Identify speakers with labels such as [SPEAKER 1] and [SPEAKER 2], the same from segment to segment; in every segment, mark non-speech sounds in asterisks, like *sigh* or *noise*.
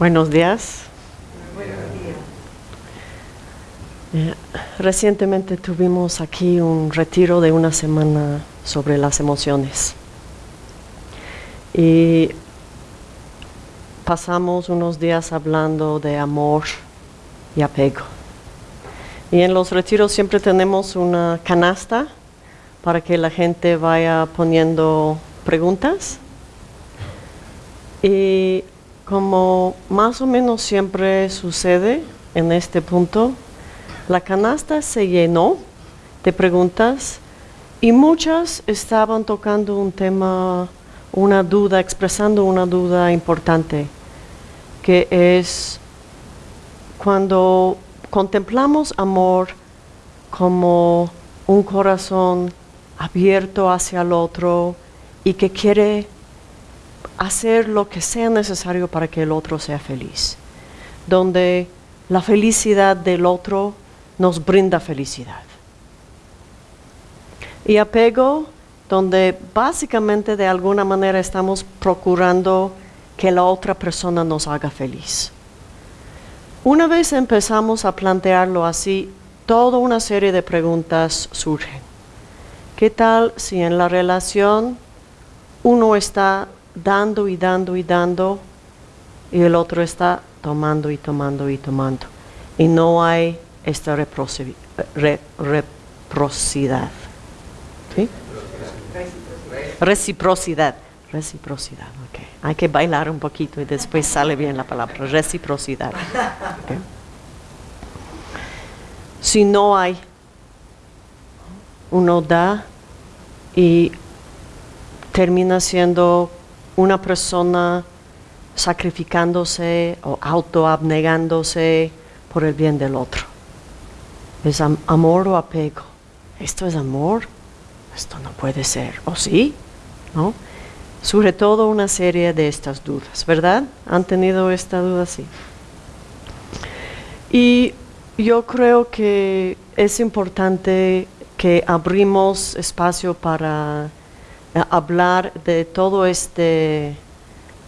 [SPEAKER 1] Buenos días. Eh, recientemente tuvimos aquí un retiro de una semana sobre las emociones. Y pasamos unos días hablando de amor y apego. Y en los retiros siempre tenemos una canasta para que la gente vaya poniendo preguntas. Y como más o menos siempre sucede en este punto, la canasta se llenó de preguntas y muchas estaban tocando un tema, una duda, expresando una duda importante, que es cuando contemplamos amor como un corazón abierto hacia el otro y que quiere hacer lo que sea necesario para que el otro sea feliz, donde la felicidad del otro nos brinda felicidad. Y apego, donde básicamente de alguna manera estamos procurando que la otra persona nos haga feliz. Una vez empezamos a plantearlo así, toda una serie de preguntas surgen. ¿Qué tal si en la relación uno está dando y dando y dando y el otro está tomando y tomando y tomando? Y no hay esta reciprocidad. ¿Sí? Reciprocidad. Reciprocidad. Hay que bailar un poquito y después sale bien la palabra. Reciprocidad. Si no hay, uno da y termina siendo una persona sacrificándose o autoabnegándose por el bien del otro. ¿Es amor o apego? ¿Esto es amor? Esto no puede ser. ¿O sí? ¿No? Surge todo una serie de estas dudas, ¿verdad? ¿Han tenido esta duda? Sí. Y yo creo que es importante que abrimos espacio para hablar de todo este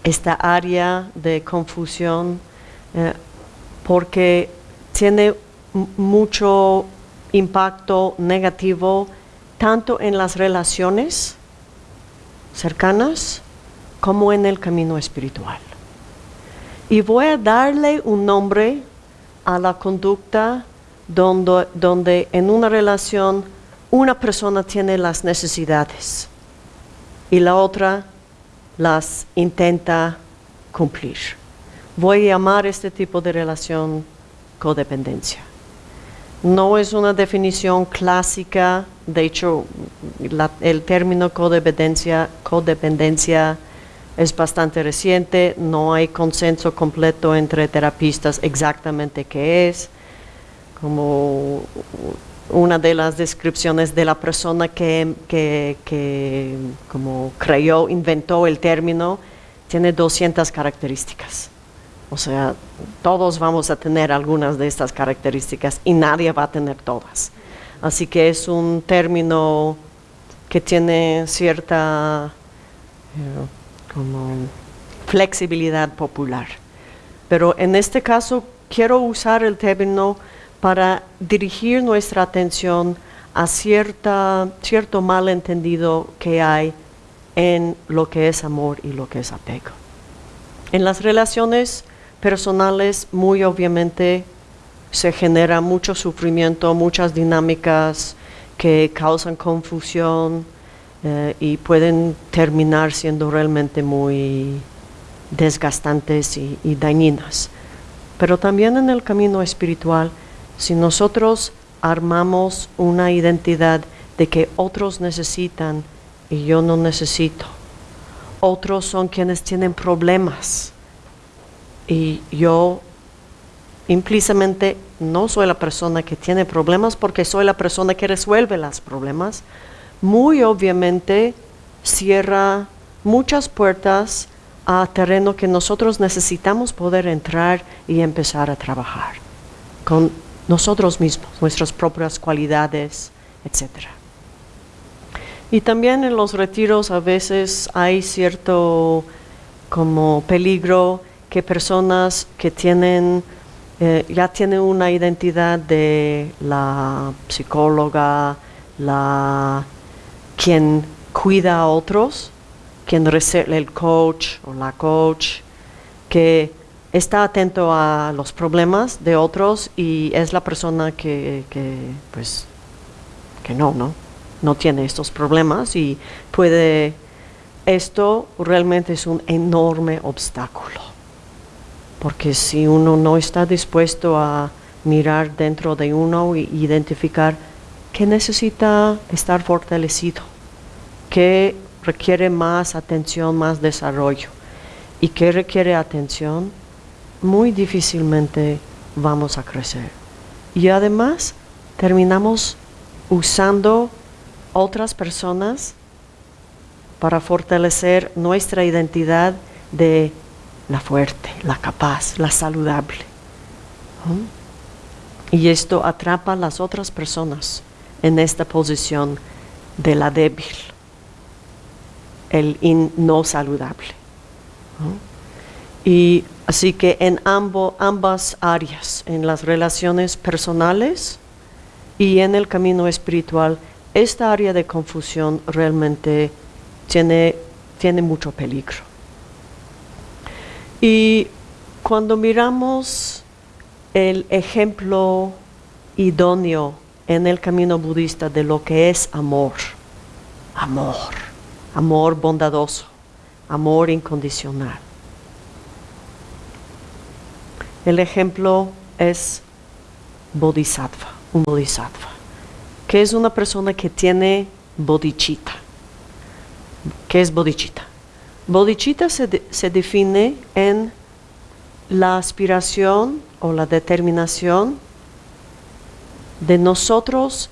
[SPEAKER 1] esta área de confusión eh, porque tiene mucho impacto negativo tanto en las relaciones cercanas como en el camino espiritual. Y voy a darle un nombre a la conducta donde, donde en una relación una persona tiene las necesidades y la otra las intenta cumplir. Voy a llamar este tipo de relación codependencia. No es una definición clásica, de hecho el término codependencia, codependencia es bastante reciente, no hay consenso completo entre terapistas exactamente qué es. Como una de las descripciones de la persona que, que como creyó, inventó el término, tiene 200 características. O sea, todos vamos a tener algunas de estas características y nadie va a tener todas. Así que es un término que tiene cierta flexibilidad popular. Pero en este caso quiero usar el término para dirigir nuestra atención a cierta, cierto malentendido que hay en lo que es amor y lo que es apego. En las relaciones personales muy obviamente se genera mucho sufrimiento, muchas dinámicas que causan confusión eh, y pueden terminar siendo realmente muy desgastantes y, y dañinas. Pero también en el camino espiritual, si nosotros armamos una identidad de que otros necesitan y yo no necesito, otros son quienes tienen problemas, y yo implícitamente no soy la persona que tiene problemas porque soy la persona que resuelve los problemas, muy obviamente cierra muchas puertas a terreno que nosotros necesitamos poder entrar y empezar a trabajar con nosotros mismos, nuestras propias cualidades, etc. Y también en los retiros a veces hay cierto como peligro que personas que tienen, eh, ya tienen una identidad de la psicóloga, la quien cuida a otros, quien el coach o la coach, que está atento a los problemas de otros y es la persona que, pues, que no, ¿no? No tiene estos problemas y puede, esto realmente es un enorme obstáculo. Porque si uno no está dispuesto a mirar dentro de uno e identificar qué necesita estar fortalecido, qué requiere más atención, más desarrollo y qué requiere atención, muy difícilmente vamos a crecer. Y además terminamos usando otras personas para fortalecer nuestra identidad de la fuerte, la capaz, la saludable. Y esto atrapa a las otras personas en esta posición de la débil, el no saludable. Y así que en ambas áreas, en las relaciones personales y en el camino espiritual, esta área de confusión realmente tiene, tiene mucho peligro. Y cuando miramos el ejemplo idóneo en el camino budista de lo que es amor, amor, amor bondadoso, amor incondicional. El ejemplo es bodhisattva, un bodhisattva, que es una persona que tiene bodhicitta. ¿Qué es bodhicitta? Bodhicitta se, se define en la aspiración o la determinación de nosotros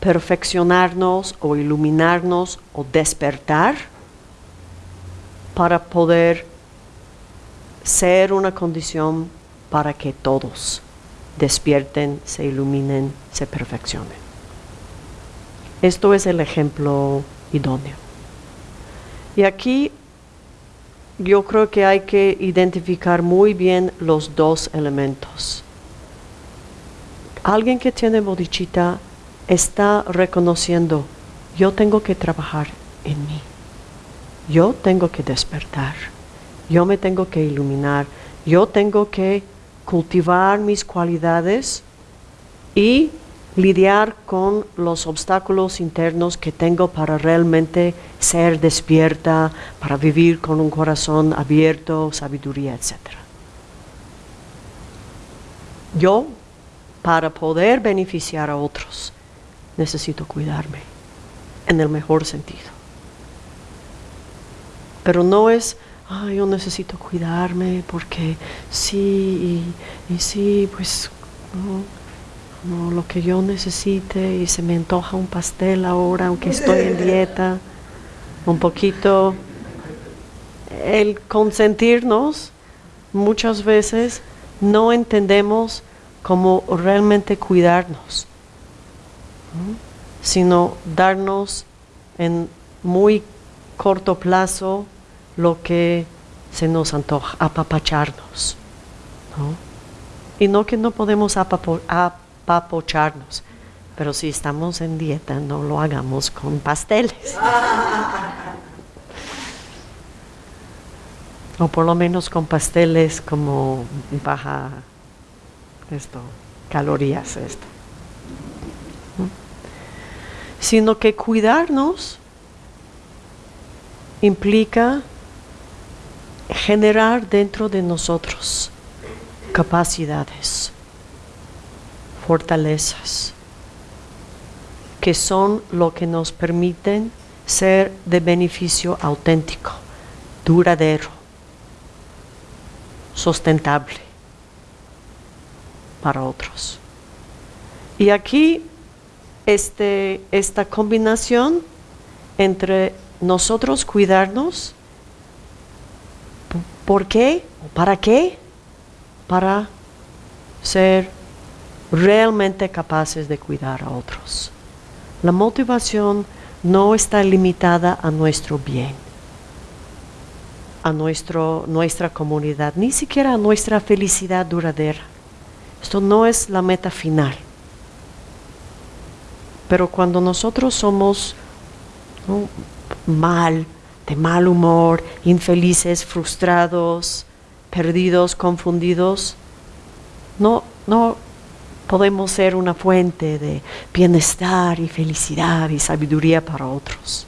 [SPEAKER 1] perfeccionarnos o iluminarnos o despertar para poder ser una condición para que todos despierten, se iluminen, se perfeccionen. Esto es el ejemplo idóneo. Y aquí yo creo que hay que identificar muy bien los dos elementos. Alguien que tiene bodichita está reconociendo, yo tengo que trabajar en mí, yo tengo que despertar, yo me tengo que iluminar, yo tengo que cultivar mis cualidades y lidiar con los obstáculos internos que tengo para realmente ser despierta, para vivir con un corazón abierto, sabiduría, etc. Yo para poder beneficiar a otros, necesito cuidarme en el mejor sentido. Pero no es, yo necesito cuidarme porque sí, y, sí, pues no, lo que yo necesite y se me antoja un pastel ahora, aunque estoy en dieta, un poquito. El consentirnos, muchas veces no entendemos como realmente cuidarnos, sino darnos en muy corto plazo lo que se nos antoja, apapacharnos. Y no que no podemos apapocharnos, pero si estamos en dieta, no lo hagamos con pasteles. o por lo menos con pasteles como baja esto, calorías, esto. Sino que cuidarnos implica generar dentro de nosotros capacidades, fortalezas, que son lo que nos permiten ser de beneficio auténtico, duradero, sustentable para otros. Y aquí este, esta combinación entre nosotros cuidarnos, ¿por qué? ¿Para qué? Para ser realmente capaces de cuidar a otros. La motivación no está limitada a nuestro bien. a nuestro, nuestra comunidad, ni siquiera a nuestra felicidad duradera. Esto no es la meta final. Pero cuando nosotros somos mal, de mal humor, infelices, frustrados, perdidos, confundidos, no, no podemos ser una fuente de bienestar y felicidad y sabiduría para otros.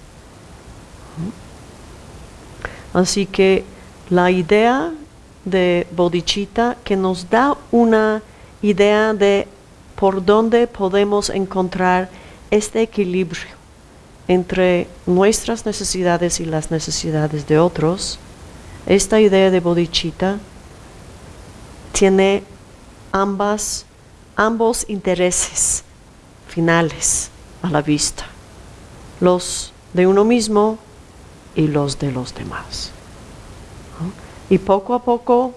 [SPEAKER 1] Así que la idea de Bodhicitta que nos da una idea de por dónde podemos encontrar este equilibrio entre nuestras necesidades y las necesidades de otros, esta idea de bodhicitta tiene ambas, ambos intereses finales a la vista, los de uno mismo y los de los demás. Y poco a poco,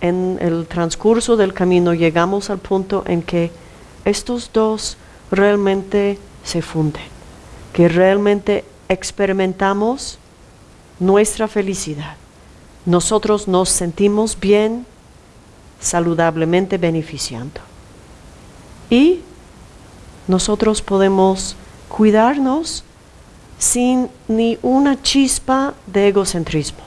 [SPEAKER 1] en el transcurso del camino, llegamos al punto en que estos dos realmente se funden, que realmente experimentamos nuestra felicidad. Nosotros nos sentimos bien, saludablemente beneficiando. Y nosotros podemos cuidarnos sin ni una chispa de egocentrismo,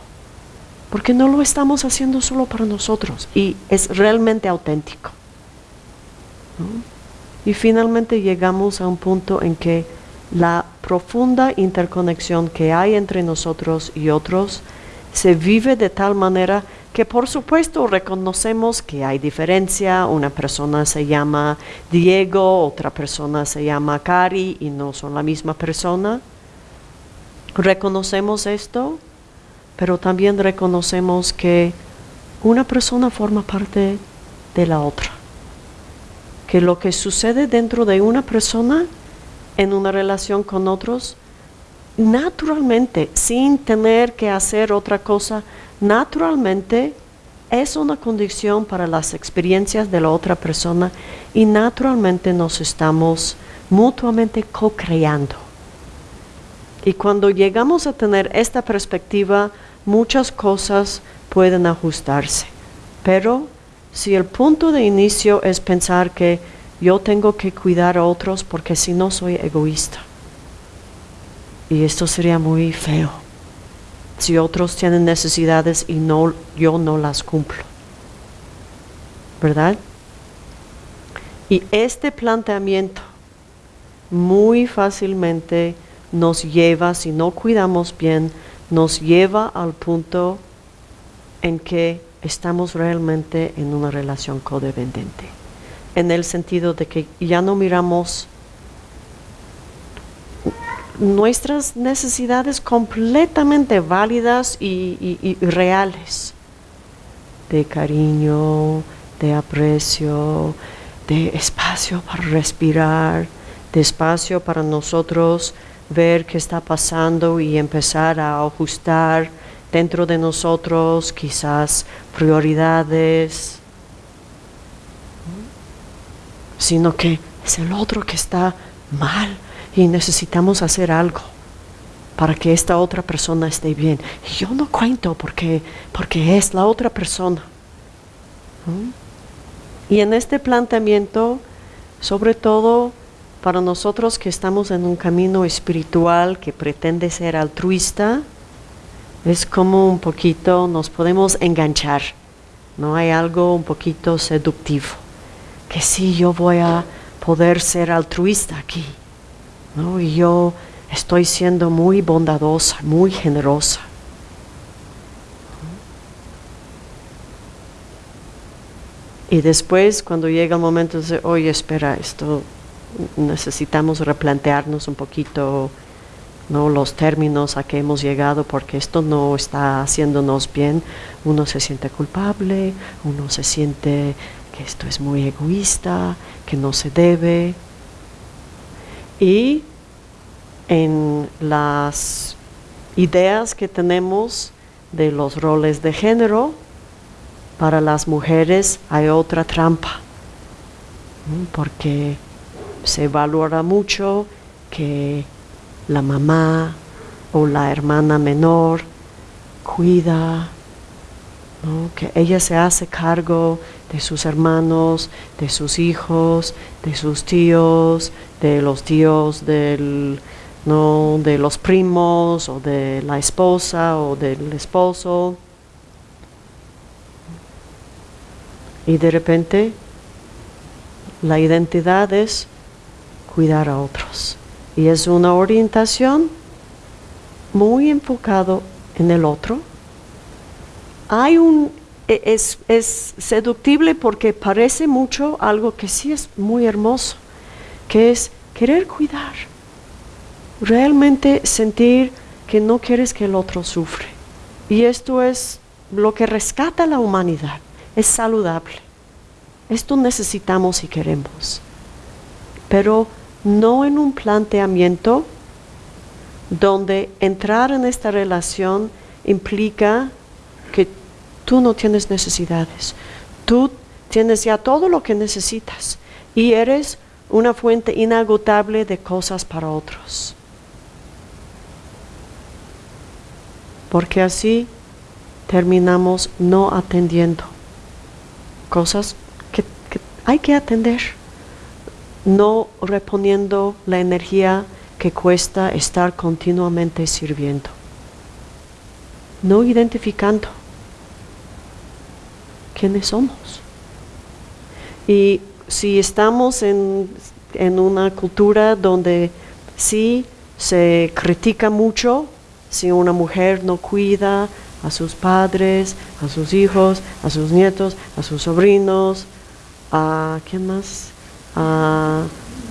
[SPEAKER 1] porque no lo estamos haciendo solo para nosotros y es realmente auténtico. Y finalmente llegamos a un punto en que la profunda interconexión que hay entre nosotros y otros se vive de tal manera que por supuesto reconocemos que hay diferencia, una persona se llama Diego, otra persona se llama Cari y no son la misma persona Reconocemos esto, pero también reconocemos que una persona forma parte de la otra. Que lo que sucede dentro de una persona en una relación con otros, naturalmente, sin tener que hacer otra cosa, naturalmente es una condición para las experiencias de la otra persona y naturalmente nos estamos mutuamente co-creando. Y cuando llegamos a tener esta perspectiva, muchas cosas pueden ajustarse. Pero si el punto de inicio es pensar que yo tengo que cuidar a otros porque si no soy egoísta. Y esto sería muy feo. Si otros tienen necesidades y no, yo no las cumplo. ¿Verdad? Y este planteamiento muy fácilmente nos lleva, si no cuidamos bien, nos lleva al punto en que estamos realmente en una relación codependiente, en el sentido de que ya no miramos nuestras necesidades completamente válidas y, reales, de cariño, de aprecio, de espacio para respirar, de espacio para nosotros ver qué está pasando y empezar a ajustar dentro de nosotros quizás prioridades, sino que es el otro que está mal y necesitamos hacer algo para que esta otra persona esté bien. Y yo no cuento porque, porque es la otra persona. Y en este planteamiento, sobre todo, para nosotros que estamos en un camino espiritual que pretende ser altruista, es como un poquito nos podemos enganchar, no hay algo un poquito seductivo, que sí yo voy a poder ser altruista aquí, ¿no? y yo estoy siendo muy bondadosa, muy generosa. Y después, cuando llega el momento de, oye, espera, esto necesitamos replantearnos un poquito ¿no? los términos a que hemos llegado porque esto no está haciéndonos bien. Uno se siente culpable, uno se siente que esto es muy egoísta, que no se debe. Y en las ideas que tenemos de los roles de género, para las mujeres hay otra trampa, porque se valora mucho que la mamá o la hermana menor cuida, que ella se hace cargo de sus hermanos, de sus hijos, de sus tíos, de los tíos del, no, de los primos o de la esposa o del esposo. Y de repente la identidad es cuidar a otros. Y es una orientación muy enfocado en el otro. Hay un es, es seductible porque parece mucho algo que sí es muy hermoso, que es querer cuidar, realmente sentir que no quieres que el otro sufre. Y esto es lo que rescata la humanidad, es saludable. Esto necesitamos y queremos, pero no en un planteamiento donde entrar en esta relación implica tú no tienes necesidades, tú tienes ya todo lo que necesitas y eres una fuente inagotable de cosas para otros. Porque así terminamos no atendiendo cosas que, hay que atender, no reponiendo la energía que cuesta estar continuamente sirviendo, no identificando quiénes somos. Y si estamos en, una cultura donde sí se critica mucho si una mujer no cuida a sus padres, a sus hijos, a sus nietos, a sus sobrinos, a quién más, a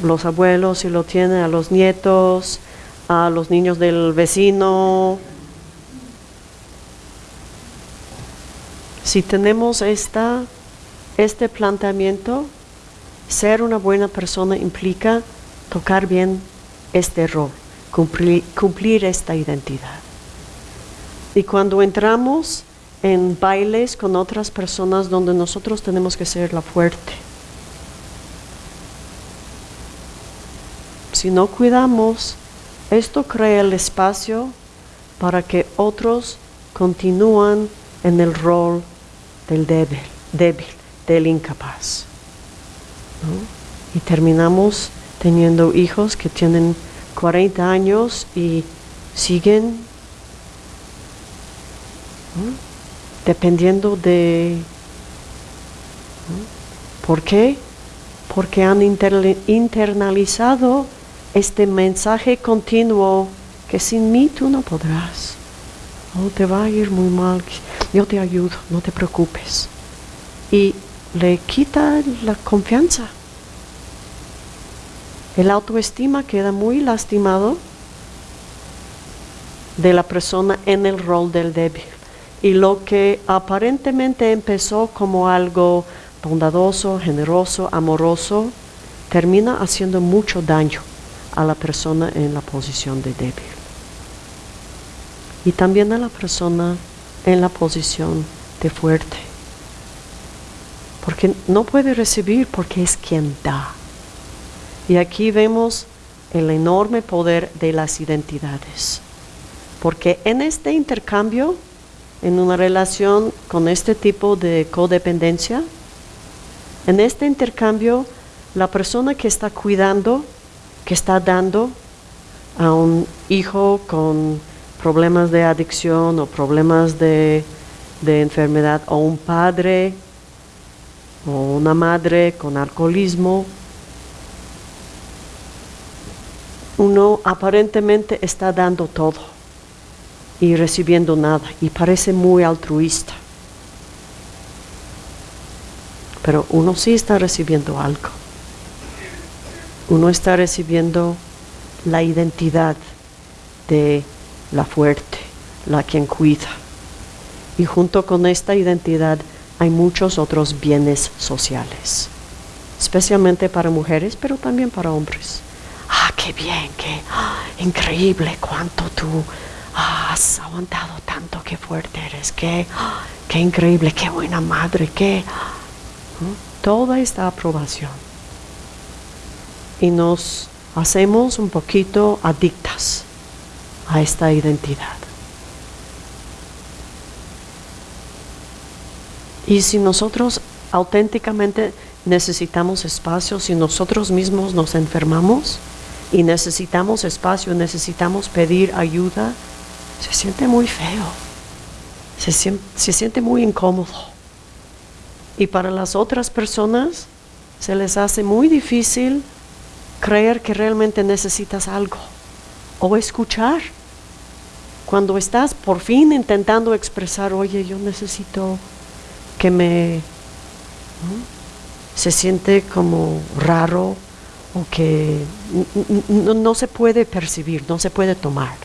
[SPEAKER 1] los abuelos si lo tienen, a los nietos, a los niños del vecino. Si tenemos esta, este planteamiento, ser una buena persona implica tocar bien este rol, cumplir, cumplir esta identidad. Y cuando entramos en bailes con otras personas donde nosotros tenemos que ser la fuerte, si no cuidamos, esto crea el espacio para que otros continúen en el rol del débil, débil del incapaz. Y terminamos teniendo hijos que tienen 40 años y siguen dependiendo de... ¿Por qué? Porque han internalizado este mensaje continuo que sin mí tú no podrás. Oh, te va a ir muy mal. Yo te ayudo, no te preocupes. Y le quita la confianza. El autoestima queda muy lastimado de la persona en el rol del débil. Y lo que aparentemente empezó como algo bondadoso, generoso, amoroso, termina haciendo mucho daño a la persona en la posición de débil. Y también a la persona en la posición de fuerte. Porque no puede recibir porque es quien da. Y aquí vemos el enorme poder de las identidades. Porque en este intercambio, en una relación con este tipo de codependencia, en este intercambio, la persona que está cuidando que está dando a un hijo con problemas de adicción o problemas de, enfermedad o un padre o una madre con alcoholismo, uno aparentemente está dando todo y recibiendo nada y parece muy altruista. Pero uno sí está recibiendo algo uno está recibiendo la identidad de la fuerte, la quien cuida. Y junto con esta identidad hay muchos otros bienes sociales, especialmente para mujeres, pero también para hombres. Ah, qué bien, qué increíble cuánto tú has aguantado tanto, qué fuerte eres, qué, qué increíble, qué buena madre, qué... Toda esta aprobación y nos hacemos un poquito adictas a esta identidad. Y si nosotros auténticamente necesitamos espacio, si nosotros mismos nos enfermamos y necesitamos espacio, necesitamos pedir ayuda, se siente muy feo, se, se siente muy incómodo. Y para las otras personas se les hace muy difícil creer que realmente necesitas algo o escuchar. Cuando estás por fin intentando expresar, oye, yo necesito que me... Se siente como raro o que no se puede percibir, no se puede tomar.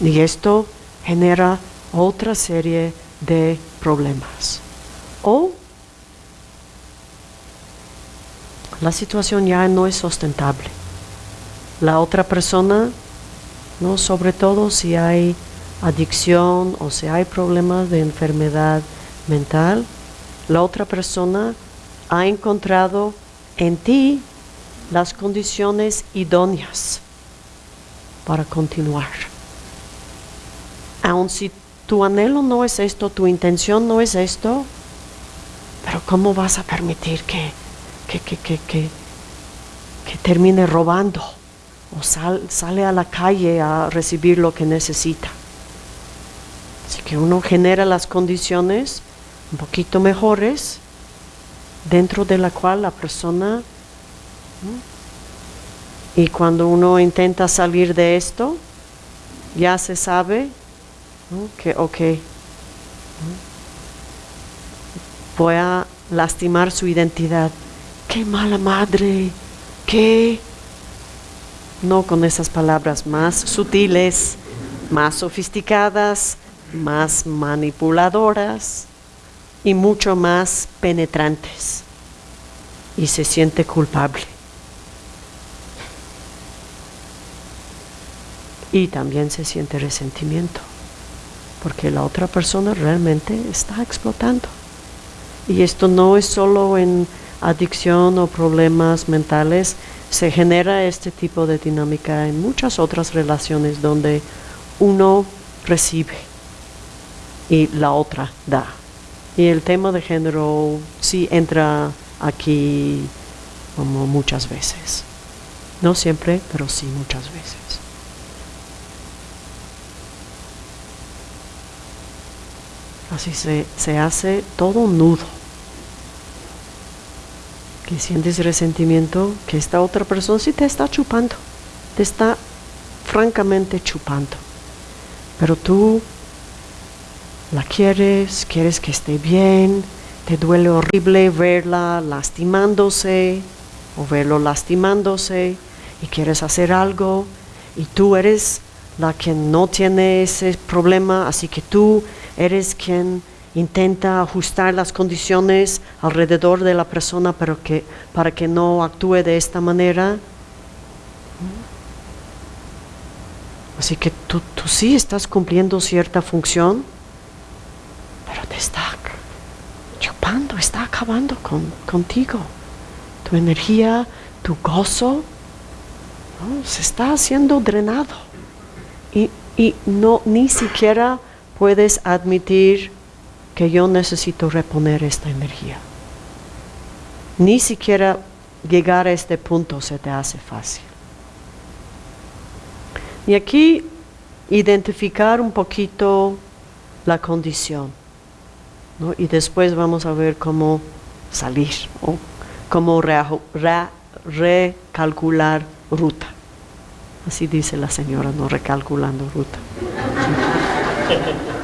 [SPEAKER 1] Y esto genera otra serie de problemas. O la situación ya no es sustentable. La otra persona, ¿no? sobre todo si hay adicción o si hay problemas de enfermedad mental, la otra persona ha encontrado en ti las condiciones idóneas para continuar. Aun si tu anhelo no es esto, tu intención no es esto, pero ¿cómo vas a permitir que que, que, que, que, termine robando o sale a la calle a recibir lo que necesita. Así que uno genera las condiciones un poquito mejores dentro de la cual la persona y cuando uno intenta salir de esto ya se sabe que ok voy a lastimar su identidad. Qué mala madre, qué... No con esas palabras más sutiles, más sofisticadas, más manipuladoras y mucho más penetrantes. Y se siente culpable. Y también se siente resentimiento, porque la otra persona realmente está explotando. Y esto no es solo en adicción o problemas mentales, se genera este tipo de dinámica en muchas otras relaciones donde uno recibe y la otra da. Y el tema de género sí entra aquí como muchas veces. No siempre, pero sí muchas veces. Así se, se hace todo un nudo que sientes resentimiento, que esta otra persona sí te está chupando, te está francamente chupando. Pero tú la quieres, quieres que esté bien, te duele horrible verla lastimándose o verlo lastimándose y quieres hacer algo y tú eres la que no tiene ese problema, así que tú eres quien intenta ajustar las condiciones alrededor de la persona pero que, para que no actúe de esta manera. Así que tú, tú sí estás cumpliendo cierta función, pero te está chupando, está acabando con, contigo. Tu energía, tu gozo, se está haciendo drenado. Y, y no, ni siquiera puedes admitir que yo necesito reponer esta energía. Ni siquiera llegar a este punto se te hace fácil. Y aquí identificar un poquito la condición. Y después vamos a ver cómo salir o cómo recalcular ruta. Así dice la señora, no recalculando ruta. *laughs*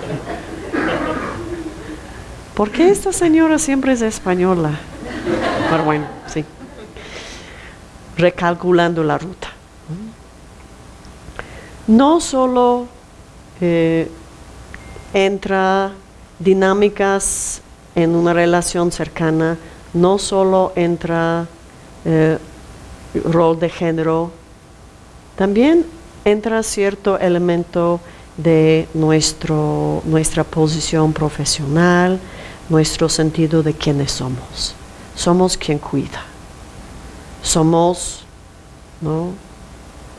[SPEAKER 1] ¿Por qué esta señora siempre es española? Pero bueno, sí. Recalculando la ruta. No solo eh, entra dinámicas en una relación cercana, no solo entra eh, rol de género, también entra cierto elemento de nuestro, nuestra posición profesional, nuestro sentido de quiénes somos. Somos quien cuida. Somos, ¿no?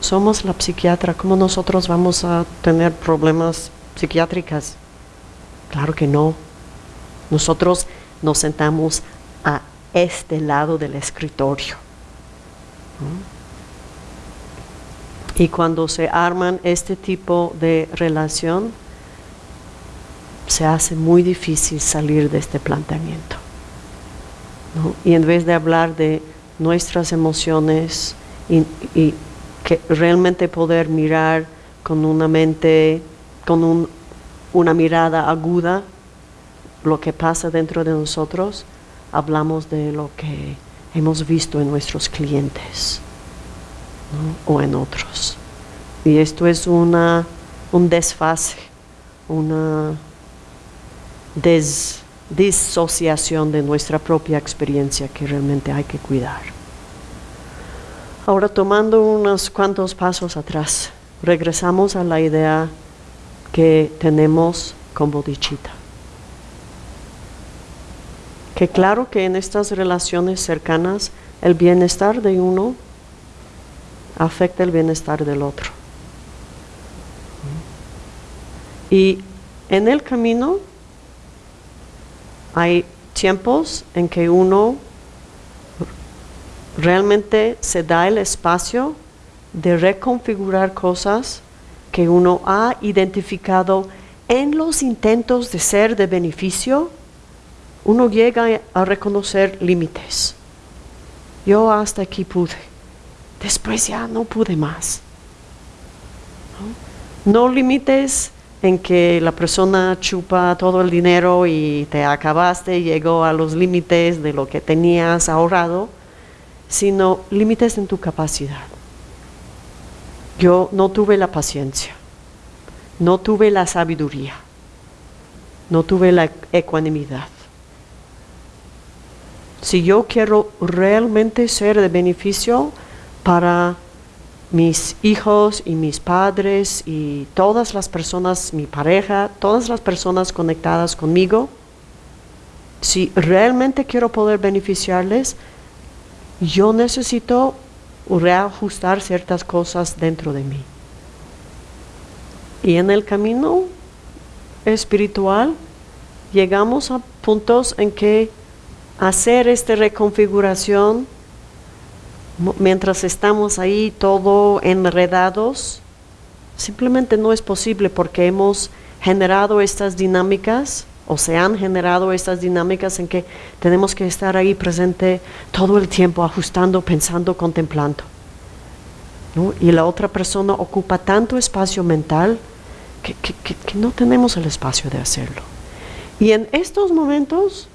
[SPEAKER 1] Somos la psiquiatra. ¿Cómo nosotros vamos a tener problemas psiquiátricos? Claro que no. Nosotros nos sentamos a este lado del escritorio. Y cuando se arman este tipo de relación, se hace muy difícil salir de este planteamiento. Y en vez de hablar de nuestras emociones y, que realmente poder mirar con una mente, con una mirada aguda lo que pasa dentro de nosotros, hablamos de lo que hemos visto en nuestros clientes o en otros. Y esto es una, un desfase, una disociación de nuestra propia experiencia que realmente hay que cuidar. Ahora tomando unos cuantos pasos atrás, regresamos a la idea que tenemos con bodichita. Que claro que en estas relaciones cercanas el bienestar de uno afecta el bienestar del otro. Y en el camino hay tiempos en que uno realmente se da el espacio de reconfigurar cosas que uno ha identificado en los intentos de ser de beneficio, uno llega a reconocer límites. Yo hasta aquí pude, después ya no pude más. No, no límites en que la persona chupa todo el dinero y te acabaste, llegó a los límites de lo que tenías ahorrado, sino límites en tu capacidad. Yo no tuve la paciencia, no tuve la sabiduría, no tuve la ecuanimidad. Si yo quiero realmente ser de beneficio para mis hijos y mis padres y todas las personas, mi pareja, todas las personas conectadas conmigo, si realmente quiero poder beneficiarles, yo necesito reajustar ciertas cosas dentro de mí. Y en el camino espiritual llegamos a puntos en que hacer esta reconfiguración mientras estamos ahí todo enredados, simplemente no es posible porque hemos generado estas dinámicas o se han generado estas dinámicas en que tenemos que estar ahí presente todo el tiempo, ajustando, pensando, contemplando. Y la otra persona ocupa tanto espacio mental que, que no tenemos el espacio de hacerlo. Y en estos momentos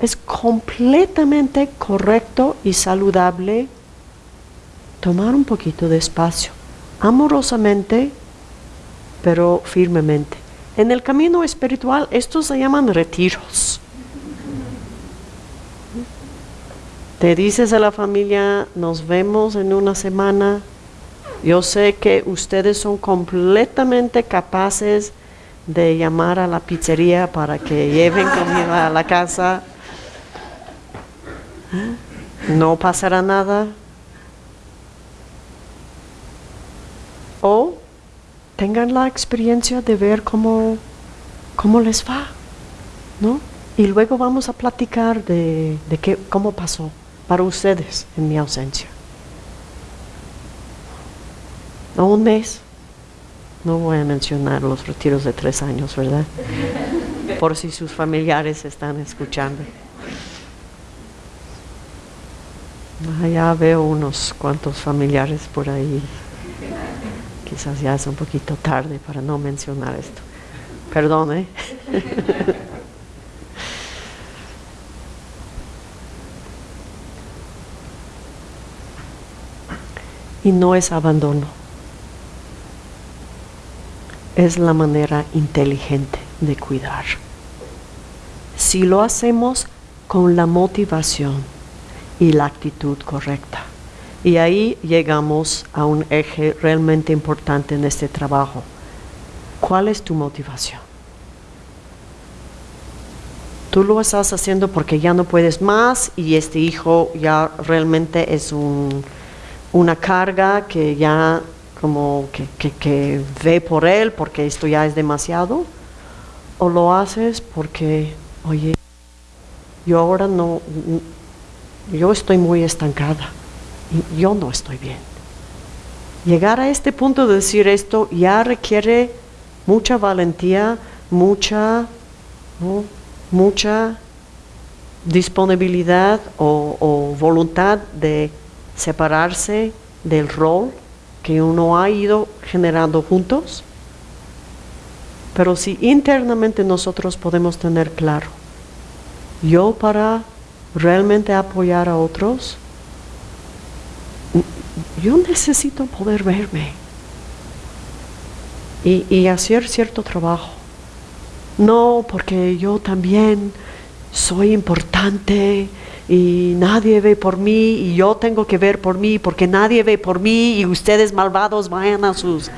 [SPEAKER 1] es completamente correcto y saludable tomar un poquito de espacio, amorosamente, pero firmemente. En el camino espiritual estos se llaman retiros. Te dices a la familia, nos vemos en una semana. Yo sé que ustedes son completamente capaces de llamar a la pizzería para que lleven comida a la casa. No pasará nada. O tengan la experiencia de ver cómo, cómo les va, ¿no? Y luego vamos a platicar de, de qué, cómo pasó para ustedes en mi ausencia. O un mes. No voy a mencionar los retiros de tres años, ¿verdad? *laughs* Por si sus familiares están escuchando. Ah, ya veo unos cuantos familiares por ahí. Quizás ya es un poquito tarde para no mencionar esto. Perdone. ¿eh? *laughs* y no es abandono. Es la manera inteligente de cuidar. Si lo hacemos con la motivación y la actitud correcta. Y ahí llegamos a un eje realmente importante en este trabajo. ¿Cuál es tu motivación? Tú lo estás haciendo porque ya no puedes más y este hijo ya realmente es una carga que ya como que, que ve por él porque esto ya es demasiado. O lo haces porque oye, yo ahora no, yo estoy muy estancada, yo no estoy bien. Llegar a este punto de decir esto ya requiere mucha valentía, mucha, mucha disponibilidad o, voluntad de separarse del rol que uno ha ido generando juntos. Pero si internamente nosotros podemos tener claro, yo para realmente apoyar a otros, yo necesito poder verme y, hacer cierto trabajo. No porque yo también soy importante y nadie ve por mí y yo tengo que ver por mí porque nadie ve por mí y ustedes malvados vayan a sus...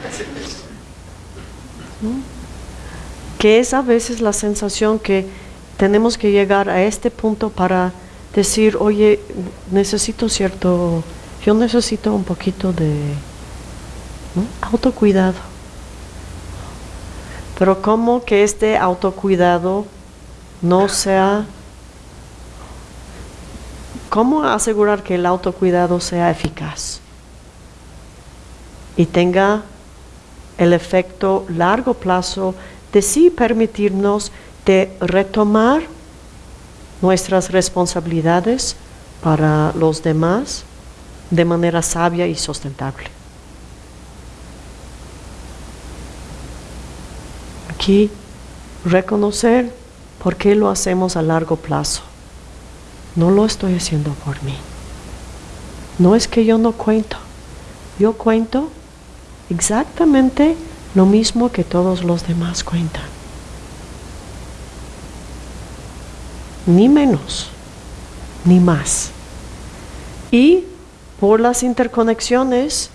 [SPEAKER 1] Que es a veces la sensación que tenemos que llegar a este punto para decir, oye, necesito cierto, yo necesito un poquito de autocuidado. Pero como que este autocuidado no sea... ¿Cómo asegurar que el autocuidado sea eficaz y tenga el efecto largo plazo de sí permitirnos de retomar nuestras responsabilidades para los demás de manera sabia y sustentable. Aquí reconocer por qué lo hacemos a largo plazo. No lo estoy haciendo por mí. No es que yo no cuento. Yo cuento exactamente lo mismo que todos los demás cuentan. Ni menos, ni más. Y por las interconexiones,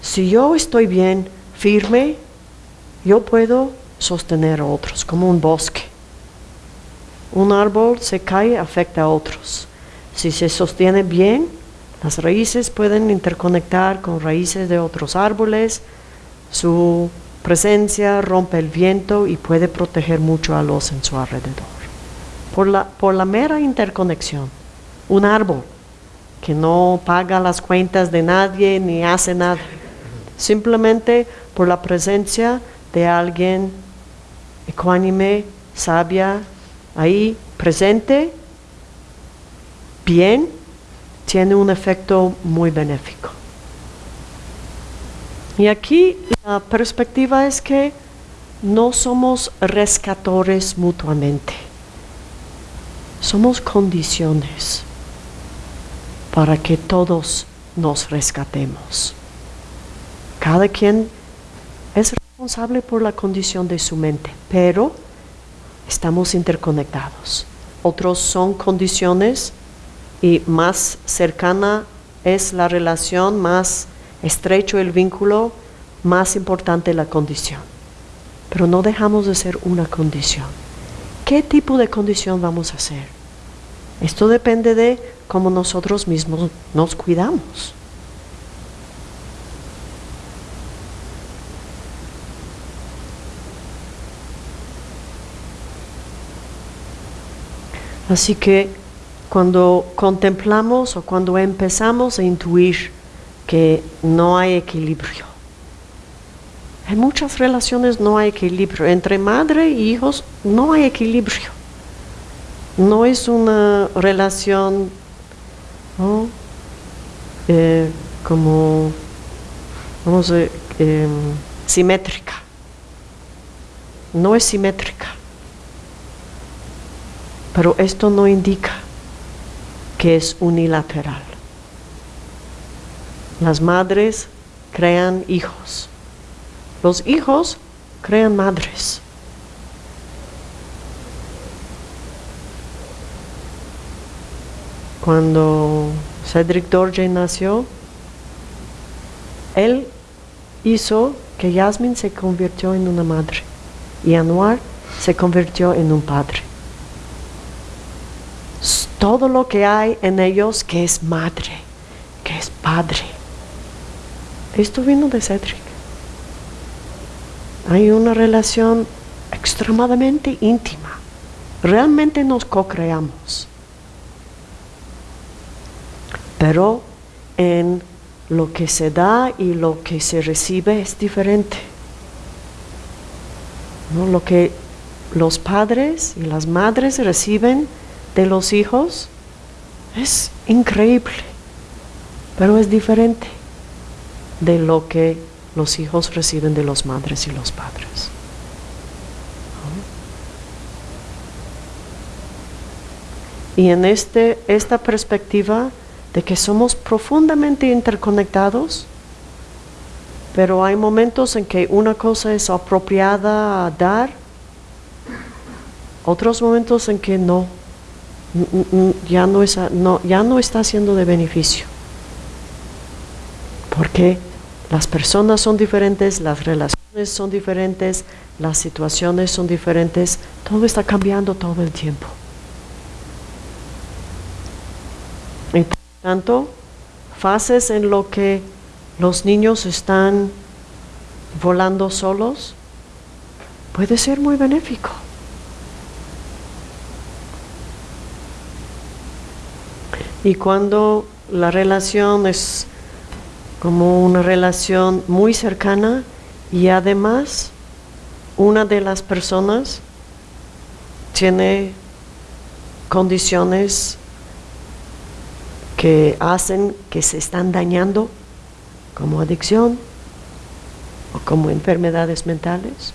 [SPEAKER 1] si yo estoy bien, firme, yo puedo sostener a otros, como un bosque. Un árbol se cae, afecta a otros. Si se sostiene bien, las raíces pueden interconectar con raíces de otros árboles, su presencia rompe el viento y puede proteger mucho a los en su alrededor. Por la, por la mera interconexión, un árbol que no paga las cuentas de nadie ni hace nada, simplemente por la presencia de alguien ecuánime, sabia, ahí presente, bien, tiene un efecto muy benéfico. Y aquí la perspectiva es que no somos rescatores mutuamente, somos condiciones para que todos nos rescatemos. Cada quien es responsable por la condición de su mente, pero estamos interconectados. Otros son condiciones y más cercana es la relación, más estrecho el vínculo, más importante la condición. Pero no dejamos de ser una condición. ¿Qué tipo de condición vamos a hacer? Esto depende de cómo nosotros mismos nos cuidamos. Así que cuando contemplamos o cuando empezamos a intuir que no hay equilibrio, en muchas relaciones no hay equilibrio, entre madre e hijos no hay equilibrio. No es una relación eh, como, vamos a em, simétrica. No es simétrica. Pero esto no indica que es unilateral. Las madres crean hijos. Los hijos crean madres. Cuando Cedric Dorje nació, él hizo que Yasmin se convirtió en una madre y Anuar se convirtió en un padre todo lo que hay en ellos que es madre, que es padre. Esto vino de Cedric. Hay una relación extremadamente íntima realmente nos co-creamos. Pero en lo que se da y lo que se recibe es diferente. ¿No? Lo que los padres y las madres reciben de los hijos es increíble, pero es diferente de lo que los hijos reciben de los madres y los padres. Y en este, esta perspectiva de que somos profundamente interconectados, pero hay momentos en que una cosa es apropiada a dar, otros momentos en que no, ya no, no, ya no está siendo de beneficio. Porque las personas son diferentes, las relaciones son diferentes, las situaciones son diferentes, todo está cambiando todo el tiempo. Tanto, fases en lo que los niños están volando solos puede ser muy benéfico. Y cuando la relación es como una relación muy cercana y además una de las personas tiene condiciones que hacen que se están dañando, como adicción o como enfermedades mentales.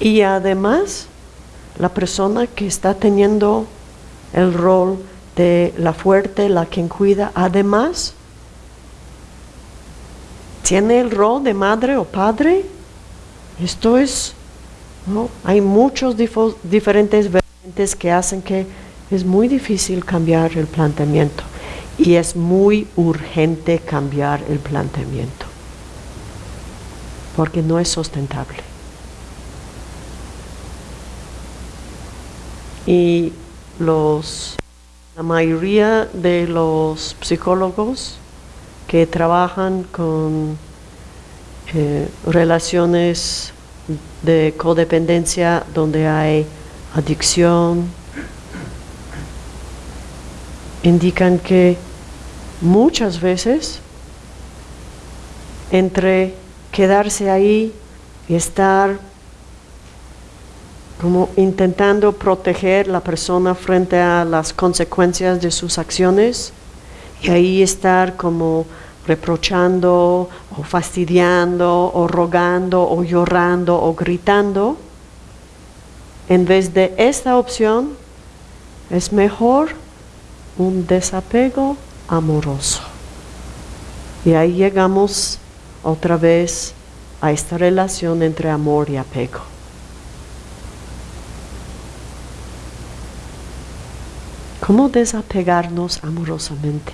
[SPEAKER 1] Y además, la persona que está teniendo el rol de la fuerte, la quien cuida, además, tiene el rol de madre o padre. Esto es, ¿no? hay muchos diferentes variantes que hacen que es muy difícil cambiar el planteamiento y es muy urgente cambiar el planteamiento porque no es sustentable. Y los, la mayoría de los psicólogos que trabajan con eh, relaciones de codependencia donde hay adicción, indican que muchas veces entre quedarse ahí y estar como intentando proteger la persona frente a las consecuencias de sus acciones y ahí estar como reprochando o fastidiando o rogando o llorando o gritando, en vez de esta opción, es mejor un desapego amoroso. Y ahí llegamos otra vez a esta relación entre amor y apego. ¿Cómo desapegarnos amorosamente?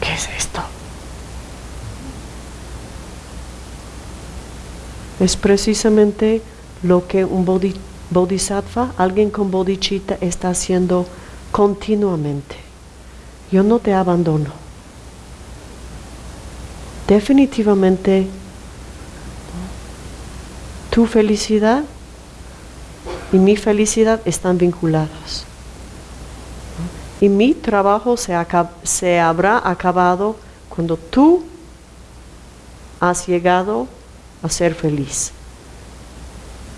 [SPEAKER 1] ¿Qué es esto? Es precisamente lo que un bodhisattva, alguien con bodhicitta, está haciendo continuamente. Yo no te abandono. Definitivamente tu felicidad y mi felicidad están vinculadas. Y mi trabajo se, se habrá acabado cuando tú has llegado a ser feliz.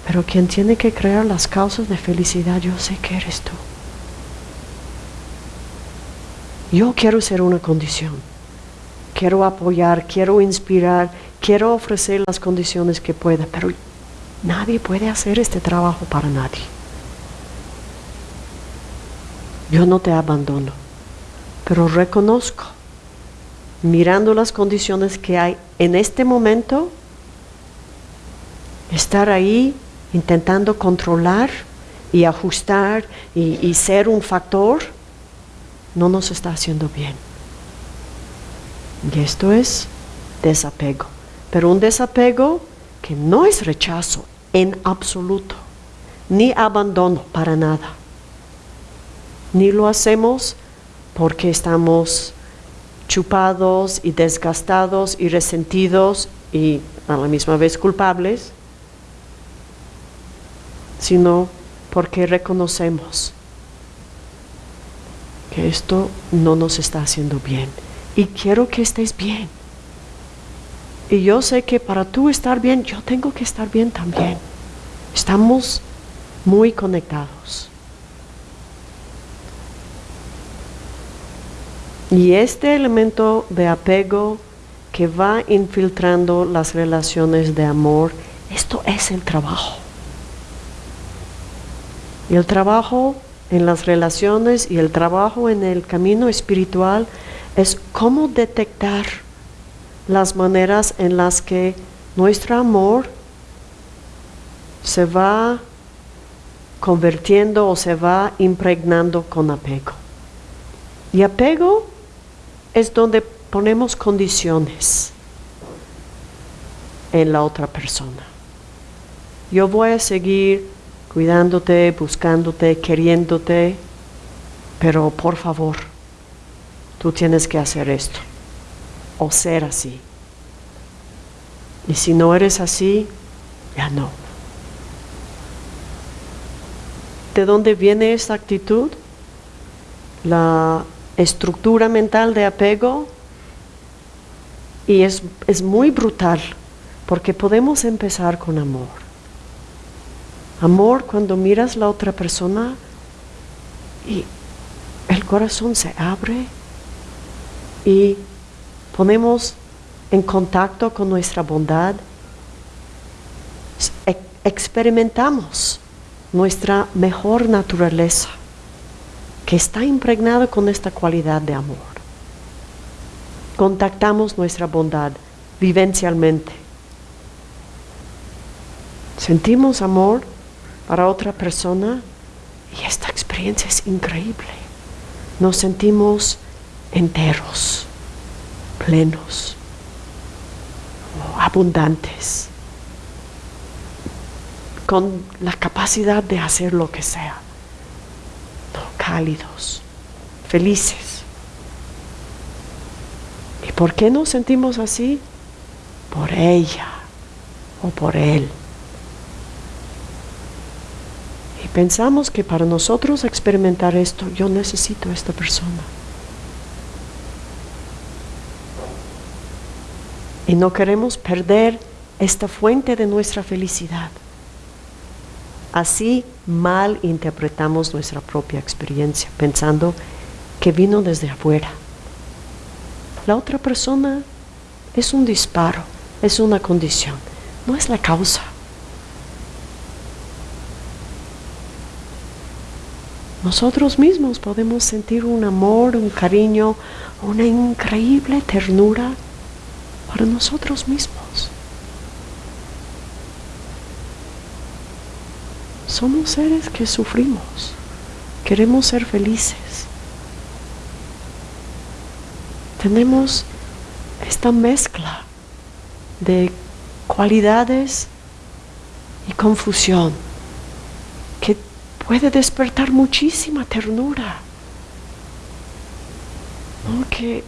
[SPEAKER 1] Pero quien tiene que crear las causas de felicidad, yo sé que eres tú. Yo quiero ser una condición. Quiero apoyar, quiero inspirar, quiero ofrecer las condiciones que pueda, pero nadie puede hacer este trabajo para nadie. Yo no te abandono, pero reconozco, mirando las condiciones que hay en este momento, estar ahí intentando controlar y ajustar y, ser un factor, no nos está haciendo bien. Y esto es desapego. Pero un desapego que no es rechazo en absoluto, ni abandono para nada. Ni lo hacemos porque estamos chupados y desgastados y resentidos y a la misma vez culpables, sino porque reconocemos que esto no nos está haciendo bien y quiero que estés bien. Y yo sé que para tú estar bien, yo tengo que estar bien también. Estamos muy conectados. Y este elemento de apego que va infiltrando las relaciones de amor, esto es el trabajo. El trabajo en las relaciones y el trabajo en el camino espiritual es cómo detectar las maneras en las que nuestro amor se va convirtiendo o se va impregnando con apego. Y apego es donde ponemos condiciones en la otra persona. Yo voy a seguir cuidándote, buscándote, queriéndote, pero por favor, tú tienes que hacer esto o ser así. Y si no eres así, ya no. ¿De dónde viene esta actitud? La estructura mental de apego y es, es muy brutal porque podemos empezar con amor. Amor cuando miras la otra persona y el corazón se abre y ponemos en contacto con nuestra bondad, experimentamos nuestra mejor naturaleza que está impregnada con esta cualidad de amor. Contactamos nuestra bondad vivencialmente. Sentimos amor para otra persona y esta experiencia es increíble. Nos sentimos enteros, plenos, abundantes, con la capacidad de hacer lo que sea cálidos, felices. ¿Y por qué nos sentimos así? Por ella o por él. Y pensamos que para nosotros experimentar esto, yo necesito a esta persona. Y no queremos perder esta fuente de nuestra felicidad. Así mal interpretamos nuestra propia experiencia, pensando que vino desde afuera. La otra persona es un disparo, es una condición, no es la causa. Nosotros mismos podemos sentir un amor, un cariño, una increíble ternura para nosotros mismos. Somos seres que sufrimos, queremos ser felices. Tenemos esta mezcla de cualidades y confusión puede despertar muchísima ternura. Que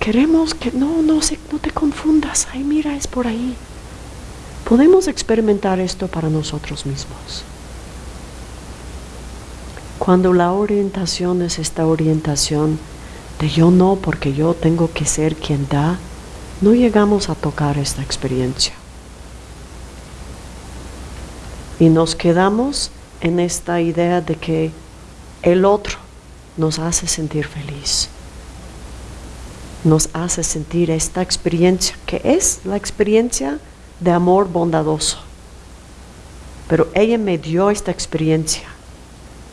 [SPEAKER 1] queremos que no, no, se, no te confundas, ay mira, es por ahí. Podemos experimentar esto para nosotros mismos. Cuando la orientación es esta orientación de yo no porque yo tengo que ser quien da, no llegamos a tocar esta experiencia. Y nos quedamos en esta idea de que el otro nos hace sentir feliz. Nos hace sentir esta experiencia que es la experiencia de amor bondadoso. Pero ella me dio esta experiencia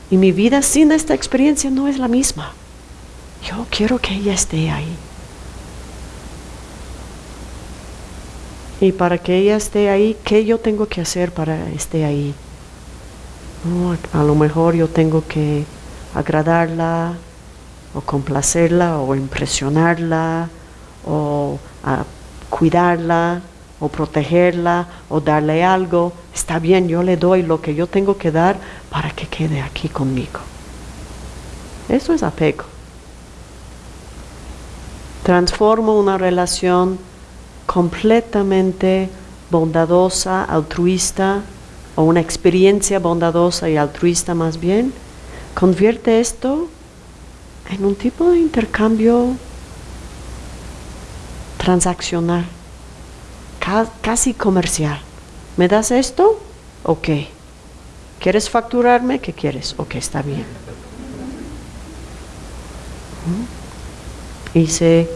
[SPEAKER 1] y mi vida sin esta experiencia no es la misma. Yo quiero que ella esté ahí. Y para que ella esté ahí, ¿qué yo tengo que hacer para que esté ahí? A lo mejor yo tengo que agradarla, o complacerla, o impresionarla, o cuidarla, o protegerla o darle algo, está bien, yo le doy lo que yo tengo que dar para que quede aquí conmigo. Eso es apego. Transformo una relación completamente bondadosa, altruista, o una experiencia bondadosa y altruista más bien, convierte esto en un tipo de intercambio transaccional, casi comercial. ¿Me das esto? Ok. ¿Quieres facturarme? ¿Qué quieres? Ok, está bien. Y se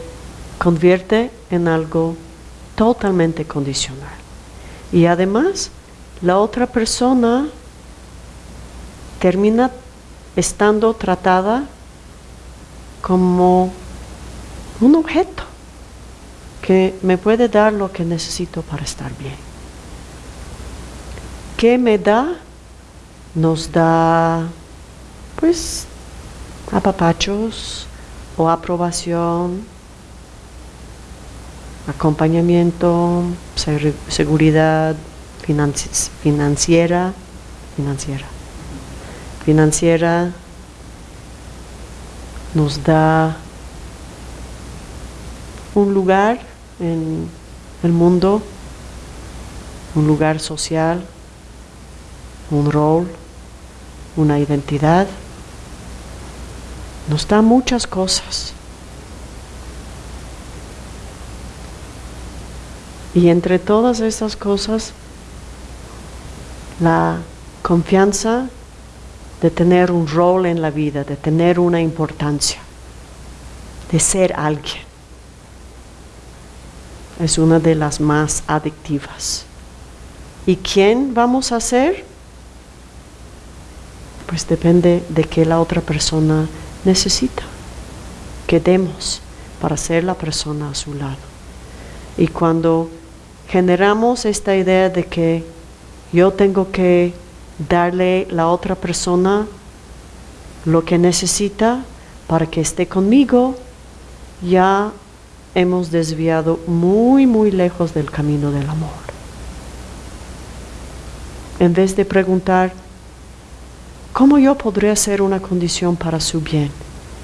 [SPEAKER 1] convierte en algo totalmente condicional. Y además, la otra persona termina estando tratada como un objeto que me puede dar lo que necesito para estar bien. ¿Qué me da? Nos da, pues, apapachos o aprobación, acompañamiento, seguridad financiera, financiera, financiera, nos da un lugar en el mundo, un lugar social, un rol, una identidad. Nos da muchas cosas. Y entre todas esas cosas, la confianza de tener un rol en la vida, de tener una importancia, de ser alguien. Es una de las más adictivas. ¿Y quién vamos a ser? Pues depende de qué la otra persona necesita, que demos para ser la persona a su lado. Y cuando generamos esta idea de que yo tengo que darle la otra persona lo que necesita para que esté conmigo, ya hemos desviado muy, muy lejos del camino del amor. En vez de preguntar, ¿cómo yo podría ser una condición para su bien?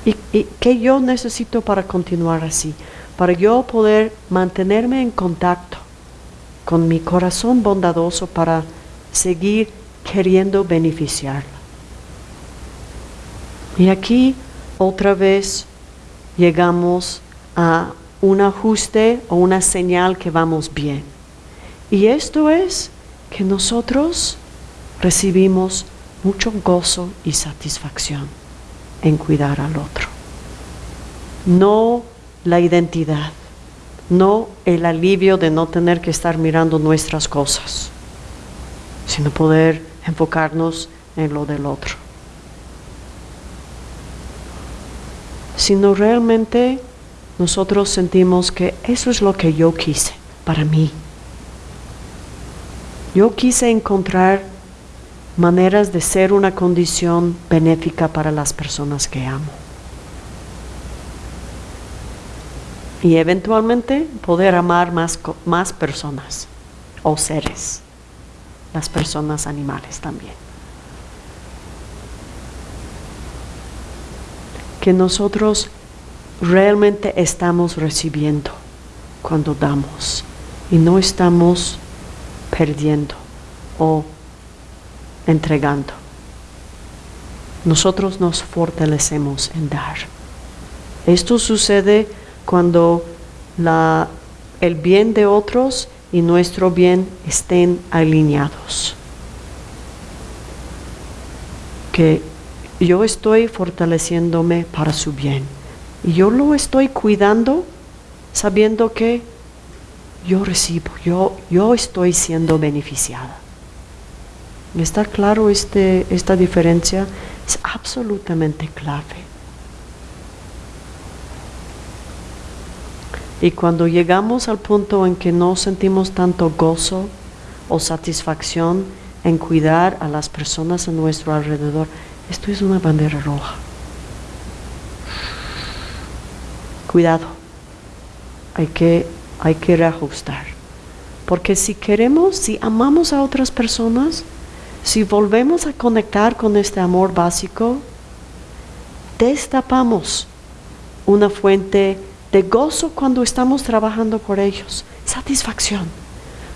[SPEAKER 1] ¿Y, y qué yo necesito para continuar así? Para yo poder mantenerme en contacto con mi corazón bondadoso para seguir queriendo beneficiarla. Y aquí otra vez llegamos a un ajuste o una señal que vamos bien. Y esto es que nosotros recibimos mucho gozo y satisfacción en cuidar al otro. No la identidad, no el alivio de no tener que estar mirando nuestras cosas, sino poder enfocarnos en lo del otro. Sino realmente nosotros sentimos que eso es lo que yo quise para mí. Yo quise encontrar maneras de ser una condición benéfica para las personas que amo. Y eventualmente poder amar más, más personas o seres las personas animales también. Que nosotros realmente estamos recibiendo cuando damos y no estamos perdiendo o entregando. Nosotros nos fortalecemos en dar. Esto sucede cuando la, el bien de otros y nuestro bien estén alineados. Que yo estoy fortaleciéndome para su bien. Y yo lo estoy cuidando sabiendo que yo recibo, yo, yo estoy siendo beneficiada. ¿Está claro este, esta diferencia? Es absolutamente clave. Y cuando llegamos al punto en que no sentimos tanto gozo o satisfacción en cuidar a las personas a nuestro alrededor, esto es una bandera roja. Cuidado, hay que, hay que reajustar. Porque si queremos, si amamos a otras personas, si volvemos a conectar con este amor básico, destapamos una fuente de gozo cuando estamos trabajando por ellos, satisfacción,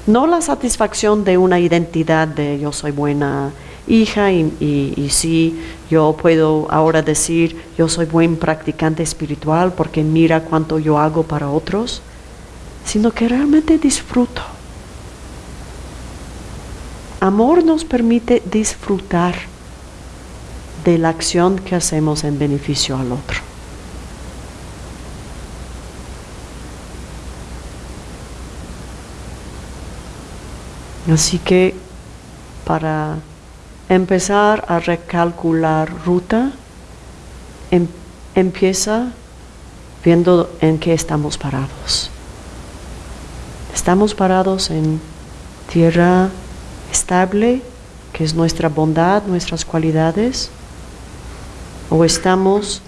[SPEAKER 1] no la satisfacción de una identidad de yo soy buena hija y, y, sí, yo puedo ahora decir yo soy buen practicante espiritual porque mira cuánto yo hago para otros, sino que realmente disfruto. Amor nos permite disfrutar de la acción que hacemos en beneficio al otro. Así que para empezar a recalcular ruta, em, empieza viendo en qué estamos parados. Estamos parados en tierra estable, que es nuestra bondad, nuestras cualidades, o estamos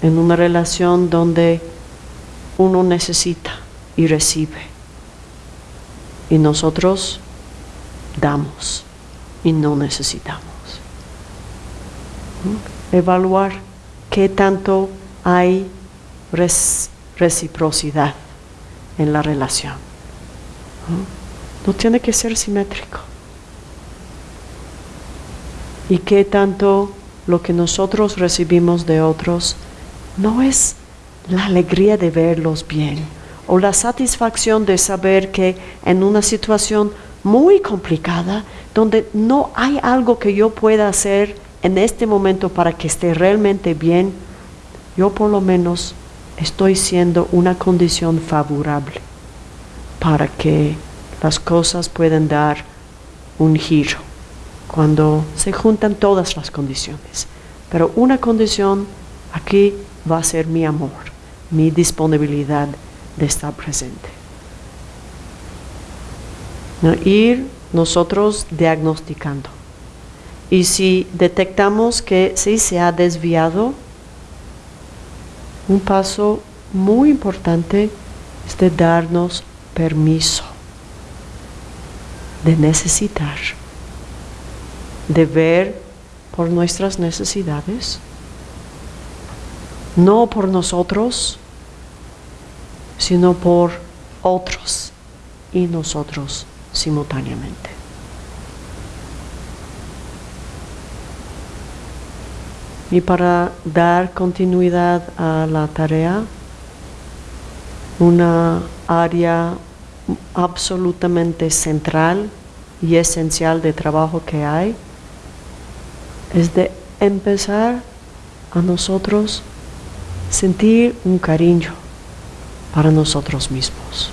[SPEAKER 1] en una relación donde uno necesita y recibe y nosotros damos y no necesitamos. Evaluar qué tanto hay reciprocidad en la relación. ¿no? tiene que ser simétrico. Y qué tanto lo que nosotros recibimos de otros no es la alegría de verlos bien o la satisfacción de saber que en una situación muy complicada, donde no hay algo que yo pueda hacer en este momento para que esté realmente bien, yo por lo menos estoy siendo una condición favorable para que las cosas puedan dar un giro cuando se juntan todas las condiciones. Pero una condición aquí va a ser mi amor, mi disponibilidad de estar presente ir nosotros diagnosticando. Y si detectamos que sí se ha desviado, un paso muy importante es de darnos permiso de necesitar, de ver por nuestras necesidades, no por nosotros, sino por otros y nosotros simultáneamente. Y para dar continuidad a la tarea, una área absolutamente central y esencial de trabajo que hay es de empezar a nosotros sentir un cariño para nosotros mismos.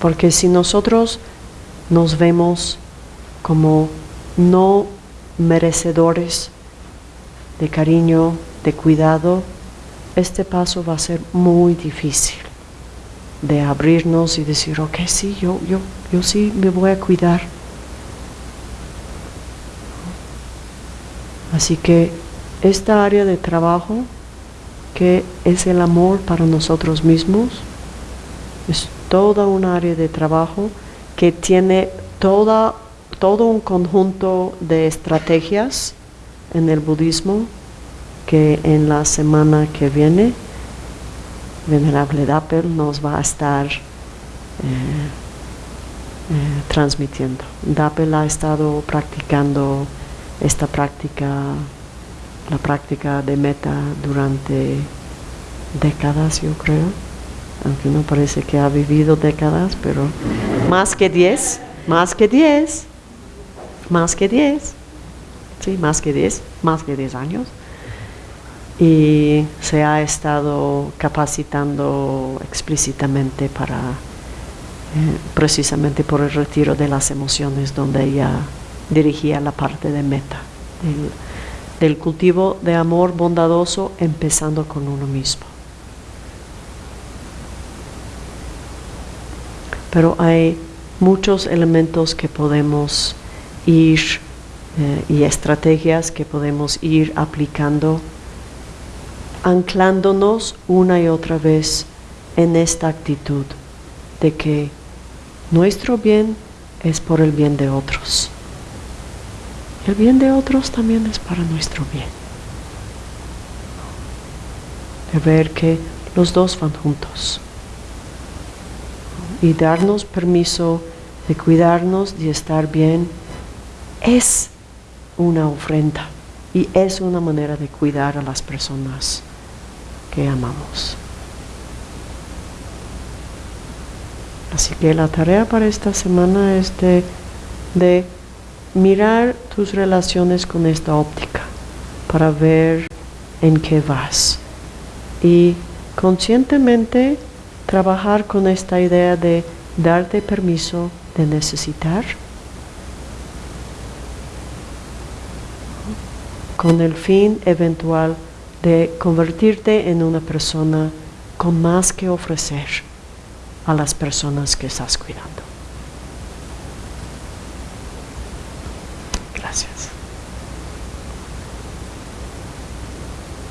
[SPEAKER 1] Porque si nosotros nos vemos como no merecedores de cariño, de cuidado, este paso va a ser muy difícil de abrirnos y decir, ok, sí, yo, yo, yo sí me voy a cuidar. Así que esta área de trabajo, que es el amor para nosotros mismos, es toda un área de trabajo que tiene toda, todo un conjunto de estrategias en el budismo que en la semana que viene Venerable Dappel nos va a estar eh, eh, transmitiendo. Dappel ha estado practicando esta práctica, la práctica de meta durante décadas, yo creo aunque no parece que ha vivido décadas, pero más que 10, más que 10, más que 10, sí, más que 10, más que 10 años. Y se ha estado capacitando explícitamente para, eh, precisamente por el retiro de las emociones, donde ella dirigía la parte de meta, del cultivo de amor bondadoso, empezando con uno mismo. pero hay muchos elementos que podemos ir eh, y estrategias que podemos ir aplicando, anclándonos una y otra vez en esta actitud de que nuestro bien es por el bien de otros. El bien de otros también es para nuestro bien. De ver que los dos van juntos. Y darnos permiso de cuidarnos, de estar bien, es una ofrenda y es una manera de cuidar a las personas que amamos. Así que la tarea para esta semana es de mirar tus relaciones con esta óptica para ver en qué vas y conscientemente trabajar con esta idea de darte permiso de necesitar con el fin eventual de convertirte en una persona con más que ofrecer a las personas que estás cuidando.